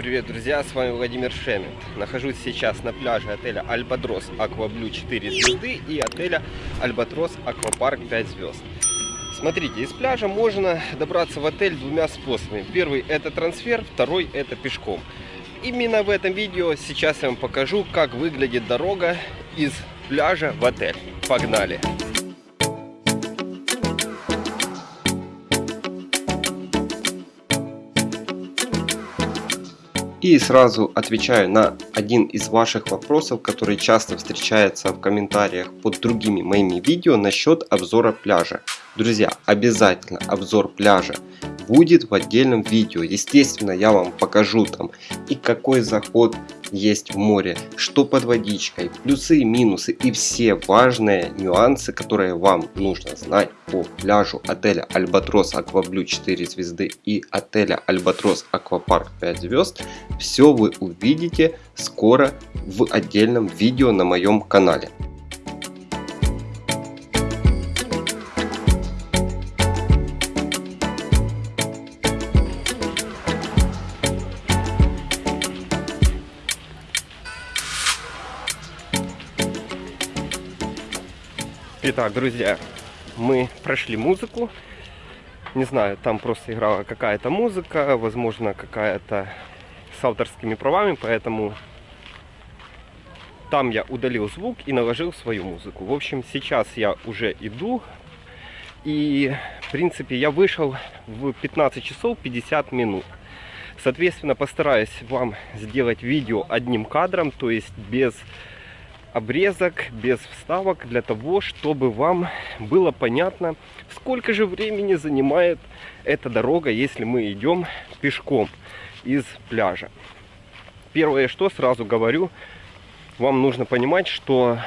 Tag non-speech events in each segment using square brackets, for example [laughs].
Привет, друзья, с вами Владимир Шемет. Нахожусь сейчас на пляже отеля Альбатрос Акваблю 4 звезды и отеля Альбатрос Аквапарк 5 звезд. Смотрите, из пляжа можно добраться в отель двумя способами. Первый это трансфер, второй это пешком. Именно в этом видео сейчас я вам покажу, как выглядит дорога из пляжа в отель. Погнали! И сразу отвечаю на один из ваших вопросов, который часто встречается в комментариях под другими моими видео насчет обзора пляжа. Друзья, обязательно обзор пляжа будет в отдельном видео. Естественно, я вам покажу там и какой заход есть в море, что под водичкой, плюсы и минусы и все важные нюансы, которые вам нужно знать по пляжу отеля Альбатрос Акваблю 4 звезды и отеля Альбатрос Аквапарк 5 звезд, все вы увидите скоро в отдельном видео на моем канале. Итак, друзья, мы прошли музыку. Не знаю, там просто играла какая-то музыка, возможно, какая-то с авторскими правами, поэтому там я удалил звук и наложил свою музыку. В общем, сейчас я уже иду. И, в принципе, я вышел в 15 часов 50 минут. Соответственно, постараюсь вам сделать видео одним кадром, то есть без обрезок без вставок для того, чтобы вам было понятно, сколько же времени занимает эта дорога, если мы идем пешком из пляжа. Первое, что сразу говорю, вам нужно понимать, что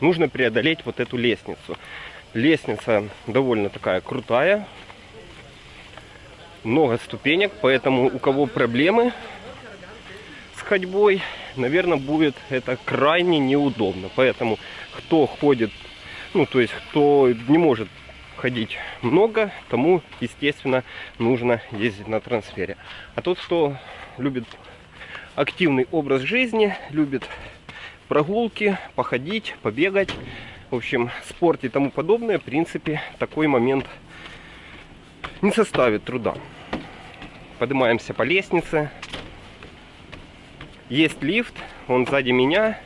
нужно преодолеть вот эту лестницу. Лестница довольно такая крутая, много ступенек, поэтому у кого проблемы с ходьбой, наверное, будет это крайне неудобно. Поэтому кто ходит, ну, то есть кто не может ходить много, тому, естественно, нужно ездить на трансфере. А тот, кто любит активный образ жизни, любит прогулки, походить, побегать, в общем, спорт и тому подобное, в принципе, такой момент не составит труда. Поднимаемся по лестнице, есть лифт, он сзади меня.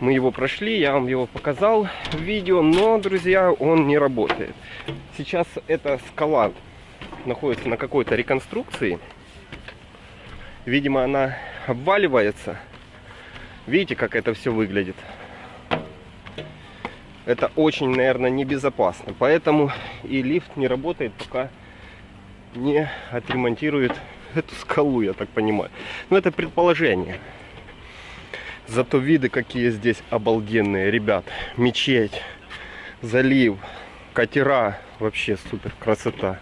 Мы его прошли, я вам его показал в видео, но, друзья, он не работает. Сейчас эта скала находится на какой-то реконструкции. Видимо, она обваливается. Видите, как это все выглядит? Это очень, наверное, небезопасно. Поэтому и лифт не работает, пока не отремонтирует [laughs] эту скалу, я так понимаю. Но это предположение. Зато виды какие здесь обалденные, ребят. Мечеть, залив, катера. Вообще супер красота.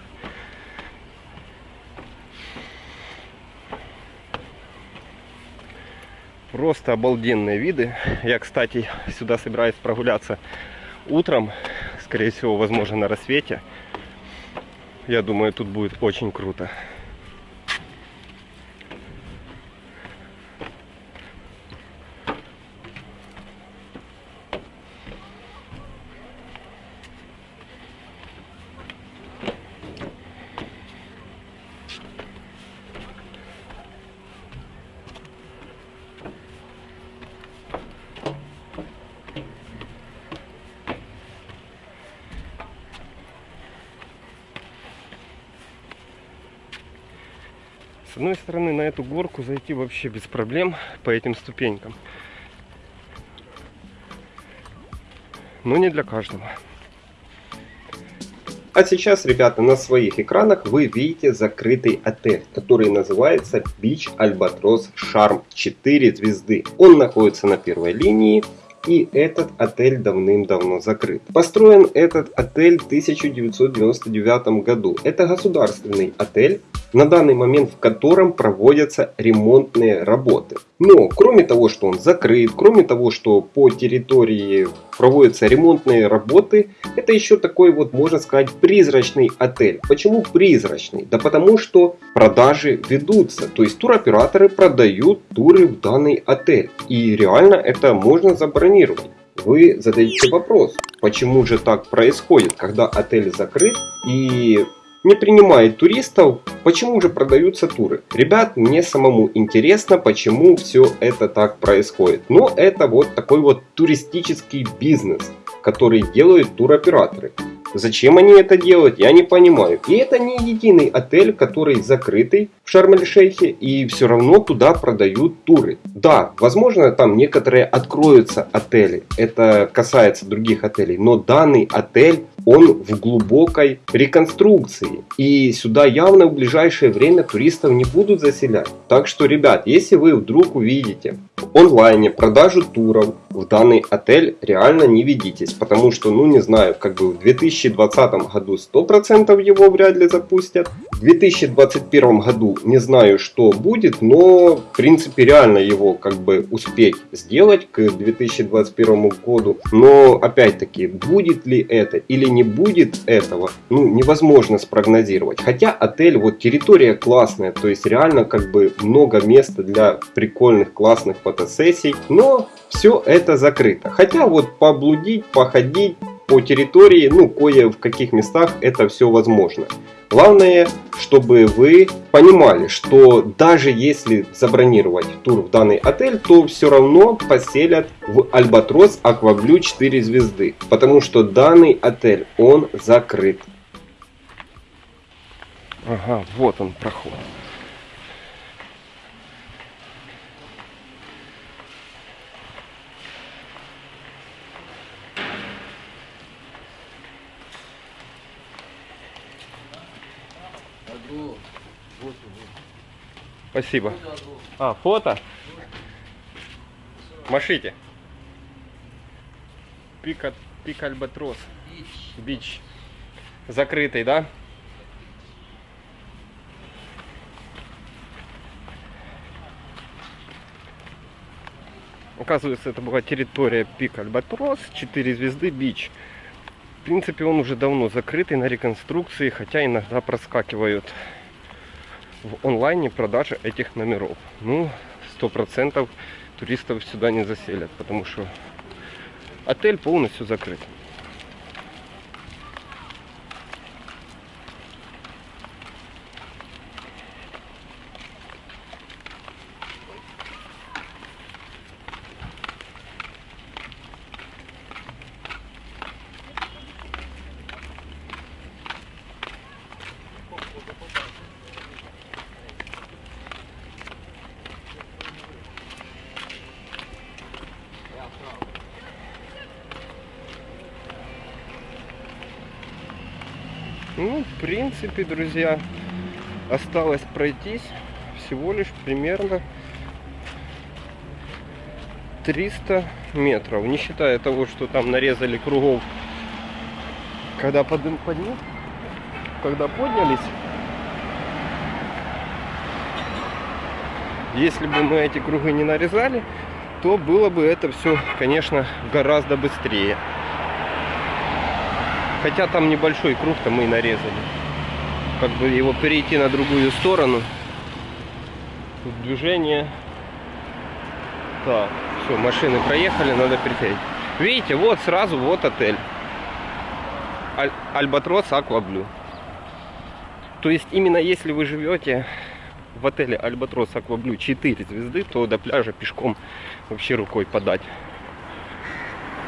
Просто обалденные виды. Я, кстати, сюда собираюсь прогуляться утром. Скорее всего, возможно, на рассвете. Я думаю, тут будет очень круто. С одной стороны, на эту горку зайти вообще без проблем по этим ступенькам. Но не для каждого. А сейчас, ребята, на своих экранах вы видите закрытый отель, который называется Beach Albatros Charm 4 звезды. Он находится на первой линии и этот отель давным-давно закрыт. Построен этот отель в 1999 году. Это государственный отель, на данный момент в котором проводятся ремонтные работы. Но кроме того, что он закрыт, кроме того, что по территории проводятся ремонтные работы, это еще такой вот, можно сказать, призрачный отель. Почему призрачный? Да потому что продажи ведутся. То есть туроператоры продают туры в данный отель. И реально это можно забронировать. Вы задаете вопрос, почему же так происходит, когда отель закрыт и не принимает туристов, почему же продаются туры? Ребят, мне самому интересно, почему все это так происходит. Но это вот такой вот туристический бизнес, который делают туроператоры. Зачем они это делают, я не понимаю. И это не единый отель, который закрытый в Шарм-эль-Шейхе, и все равно туда продают туры. Да, возможно, там некоторые откроются отели, это касается других отелей, но данный отель он в глубокой реконструкции. И сюда явно в ближайшее время туристов не будут заселять. Так что, ребят, если вы вдруг увидите в онлайне продажу туров в данный отель, реально не ведитесь. Потому что, ну не знаю, как бы в 2020 году 100% его вряд ли запустят. В 2021 году не знаю, что будет, но в принципе реально его как бы успеть сделать к 2021 году. Но опять-таки, будет ли это или не будет этого, ну, невозможно спрогнозировать. Хотя отель, вот территория классная, то есть реально как бы много места для прикольных классных фотосессий, но все это закрыто. Хотя вот поблудить, походить по территории, ну, кое в каких местах это все возможно. Главное, чтобы вы понимали, что даже если забронировать тур в данный отель, то все равно поселят в Альбатрос Акваблю 4 звезды. Потому что данный отель, он закрыт. Ага, вот он проход. Спасибо. А, фото? Машите. Пик, пик Альбатрос. Бич. Закрытый, да? Оказывается, это была территория Пик Альбатрос, 4 звезды, Бич. В принципе, он уже давно закрытый на реконструкции, хотя иногда проскакивают в онлайне продажа этих номеров. Ну, сто процентов туристов сюда не заселят, потому что отель полностью закрыт. Ну, в принципе, друзья, осталось пройтись всего лишь примерно 300 метров. Не считая того, что там нарезали кругов, когда подым подним, когда поднялись. Если бы мы эти круги не нарезали, то было бы это все, конечно, гораздо быстрее. Хотя там небольшой круг-то мы нарезали. Как бы его перейти на другую сторону. Тут движение. Так, все, машины проехали, надо перейти. Видите, вот сразу вот отель. Аль Альбатрос Акваблю. То есть именно если вы живете в отеле Альбатрос Акваблю 4 звезды, то до пляжа пешком вообще рукой подать.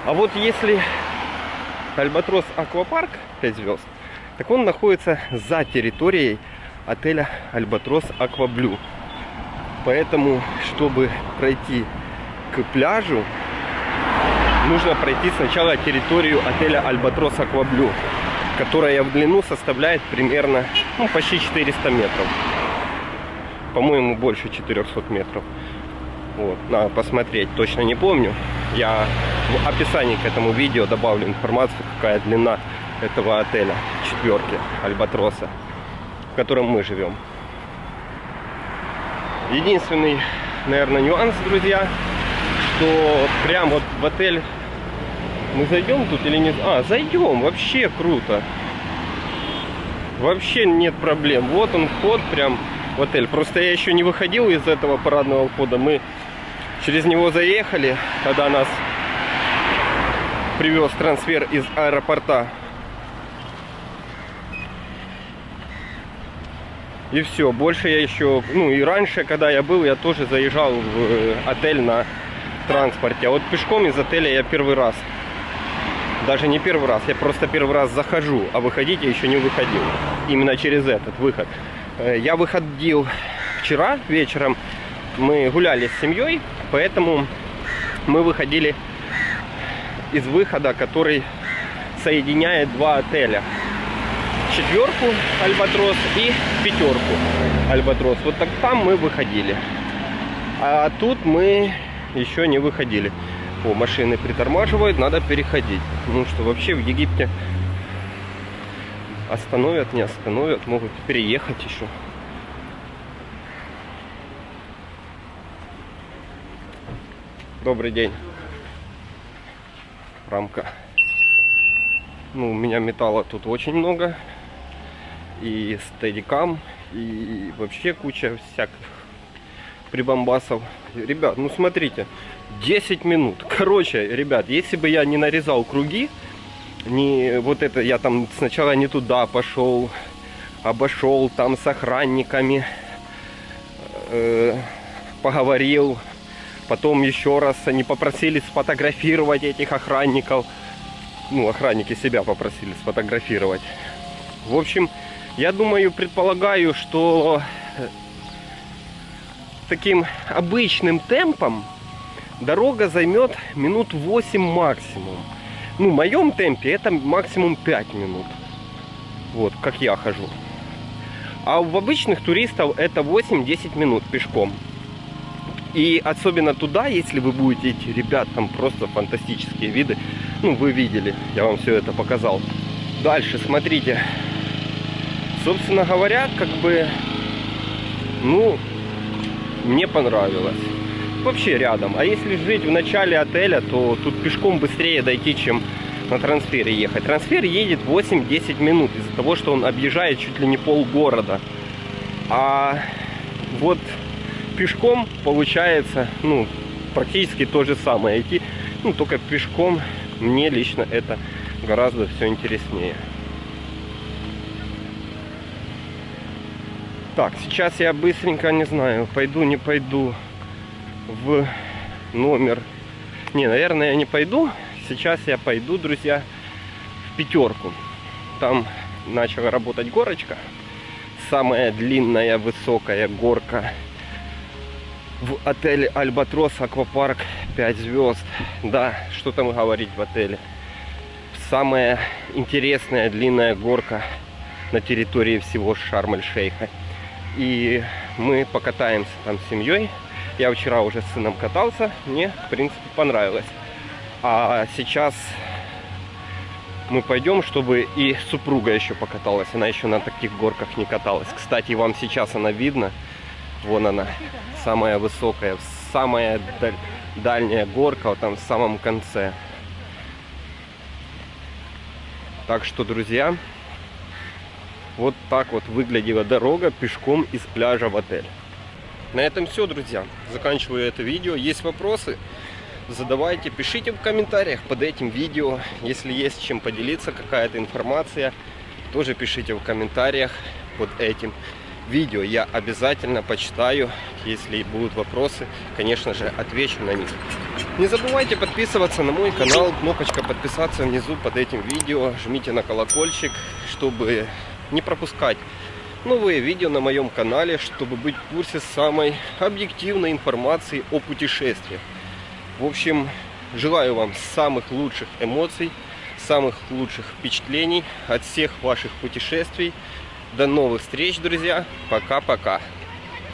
А вот если Альбатрос Аквапарк 5 звезд, так он находится за территорией отеля Альбатрос Акваблю. Поэтому, чтобы пройти к пляжу, нужно пройти сначала территорию отеля Альбатрос Акваблю, которая в длину составляет примерно ну, почти 400 метров. По-моему, больше 400 метров. Вот, надо посмотреть, точно не помню. Я в описании к этому видео добавлю информацию, какая длина этого отеля, четверки Альбатроса, в котором мы живем. Единственный наверное, нюанс, друзья, что прям вот в отель мы зайдем тут или нет? А, зайдем, вообще круто. Вообще нет проблем. Вот он вход прям в отель. Просто я еще не выходил из этого парадного входа. Мы через него заехали, когда нас привез трансфер из аэропорта. И все, больше я еще, ну и раньше, когда я был, я тоже заезжал в э, отель на транспорте. А вот пешком из отеля я первый раз. Даже не первый раз, я просто первый раз захожу, а выходить я еще не выходил. Именно через этот выход. Э, я выходил вчера вечером, мы гуляли с семьей, поэтому мы выходили из выхода, который соединяет два отеля. Четверку Альбатрос и пятерку Альбатрос. Вот так там мы выходили. А тут мы еще не выходили. О, машины притормаживают, надо переходить. Ну что, вообще в Египте остановят, не остановят, могут переехать еще. Добрый день. Рамка. Ну, у меня металла тут очень много. И стедикам, и вообще куча всяких прибамбасов. Ребят, ну смотрите, 10 минут. [laughs] Короче, ребят, если бы я не нарезал круги, не вот это, я там сначала не туда пошел, обошел там с охранниками, э, поговорил, потом еще раз они попросили сфотографировать этих охранников. Ну, охранники себя попросили сфотографировать. В общем, я думаю, предполагаю, что таким обычным темпом дорога займет минут 8 максимум. Ну, в моем темпе это максимум 5 минут. Вот, как я хожу. А у обычных туристов это 8-10 минут пешком. И особенно туда, если вы будете идти, ребят, там просто фантастические виды. Ну, вы видели, я вам все это показал. Дальше, смотрите. Собственно говоря, как бы, ну, мне понравилось. Вообще рядом. А если жить в начале отеля, то тут пешком быстрее дойти, чем на трансфере ехать. Трансфер едет 8-10 минут из-за того, что он объезжает чуть ли не пол города. А вот пешком получается, ну, практически то же самое. Идти, ну, только пешком мне лично это гораздо все интереснее. Так, сейчас я быстренько, не знаю, пойду, не пойду в номер. Не, наверное, я не пойду. Сейчас я пойду, друзья, в пятерку. Там начала работать горочка. Самая длинная, высокая горка в отеле Альбатрос Аквапарк 5 звезд. Да, что там говорить в отеле. Самая интересная длинная горка на территории всего Шарм-эль-Шейха. И мы покатаемся там с семьей. Я вчера уже с сыном катался. Мне, в принципе, понравилось. А сейчас мы пойдем, чтобы и супруга еще покаталась. Она еще на таких горках не каталась. Кстати, вам сейчас она видно. Вон она, самая высокая, самая даль дальняя горка, вот там в самом конце. Так что, друзья, вот так вот выглядела дорога пешком из пляжа в отель. На этом все, друзья. Заканчиваю это видео. Есть вопросы? Задавайте, пишите в комментариях под этим видео. Если есть чем поделиться, какая-то информация, тоже пишите в комментариях под этим видео. Я обязательно почитаю. Если будут вопросы, конечно же, отвечу на них. Не забывайте подписываться на мой канал. Кнопочка подписаться внизу под этим видео. Жмите на колокольчик, чтобы не пропускать новые видео на моем канале, чтобы быть в курсе самой объективной информации о путешествиях. В общем, желаю вам самых лучших эмоций, самых лучших впечатлений от всех ваших путешествий. До новых встреч, друзья. Пока-пока.